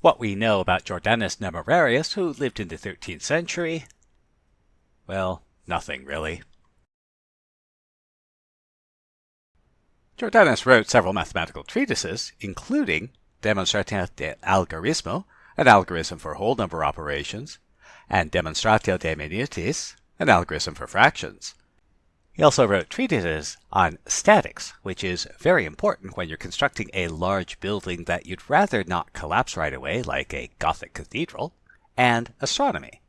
What we know about Jordanus Nemorarius, who lived in the 13th century? Well, nothing really. Jordanus wrote several mathematical treatises, including Demonstratio de Algorismo, an algorithm for whole number operations, and Demonstratio de Minutis, an algorithm for fractions. He also wrote treatises on statics, which is very important when you're constructing a large building that you'd rather not collapse right away, like a Gothic cathedral, and astronomy.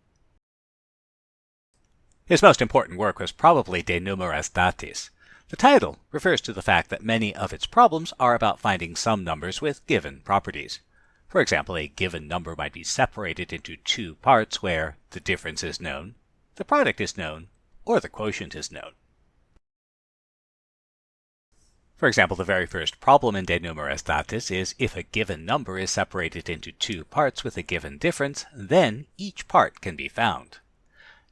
His most important work was probably De Numeris Datis, the title refers to the fact that many of its problems are about finding some numbers with given properties. For example, a given number might be separated into two parts where the difference is known, the product is known, or the quotient is known. For example, the very first problem in De Numeris Datis is if a given number is separated into two parts with a given difference, then each part can be found.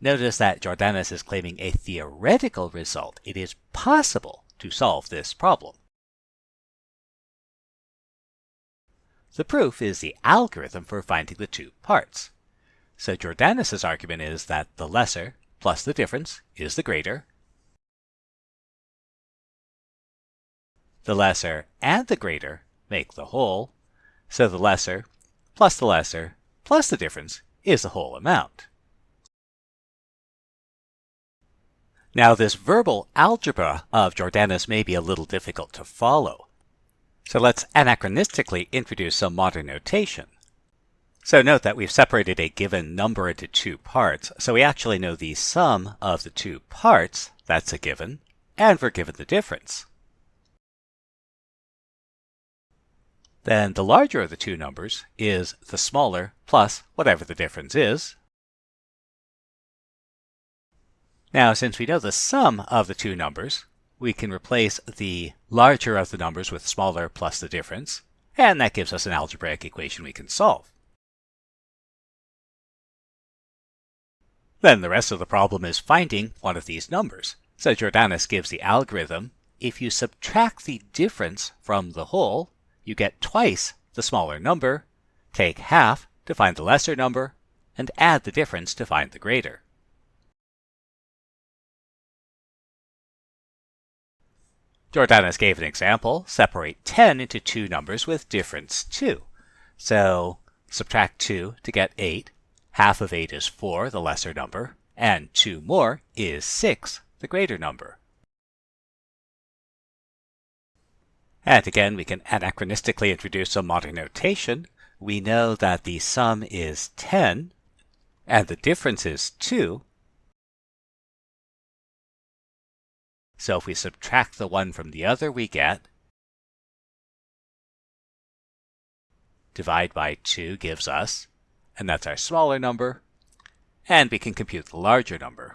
Notice that Jordanus is claiming a theoretical result. It is possible to solve this problem. The proof is the algorithm for finding the two parts. So Jordanus' argument is that the lesser plus the difference is the greater. The lesser and the greater make the whole, so the lesser plus the lesser plus the difference is the whole amount. Now this verbal algebra of Jordanus may be a little difficult to follow. So let's anachronistically introduce some modern notation. So note that we've separated a given number into two parts, so we actually know the sum of the two parts, that's a given, and we're given the difference. Then the larger of the two numbers is the smaller plus whatever the difference is, Now, since we know the sum of the two numbers, we can replace the larger of the numbers with smaller plus the difference, and that gives us an algebraic equation we can solve. Then the rest of the problem is finding one of these numbers. So Jordanus gives the algorithm, if you subtract the difference from the whole, you get twice the smaller number, take half to find the lesser number, and add the difference to find the greater. Jordanus gave an example. Separate 10 into two numbers with difference 2. So subtract 2 to get 8. Half of 8 is 4, the lesser number, and 2 more is 6, the greater number. And again, we can anachronistically introduce some modern notation. We know that the sum is 10, and the difference is 2, So if we subtract the one from the other, we get divide by 2 gives us, and that's our smaller number, and we can compute the larger number.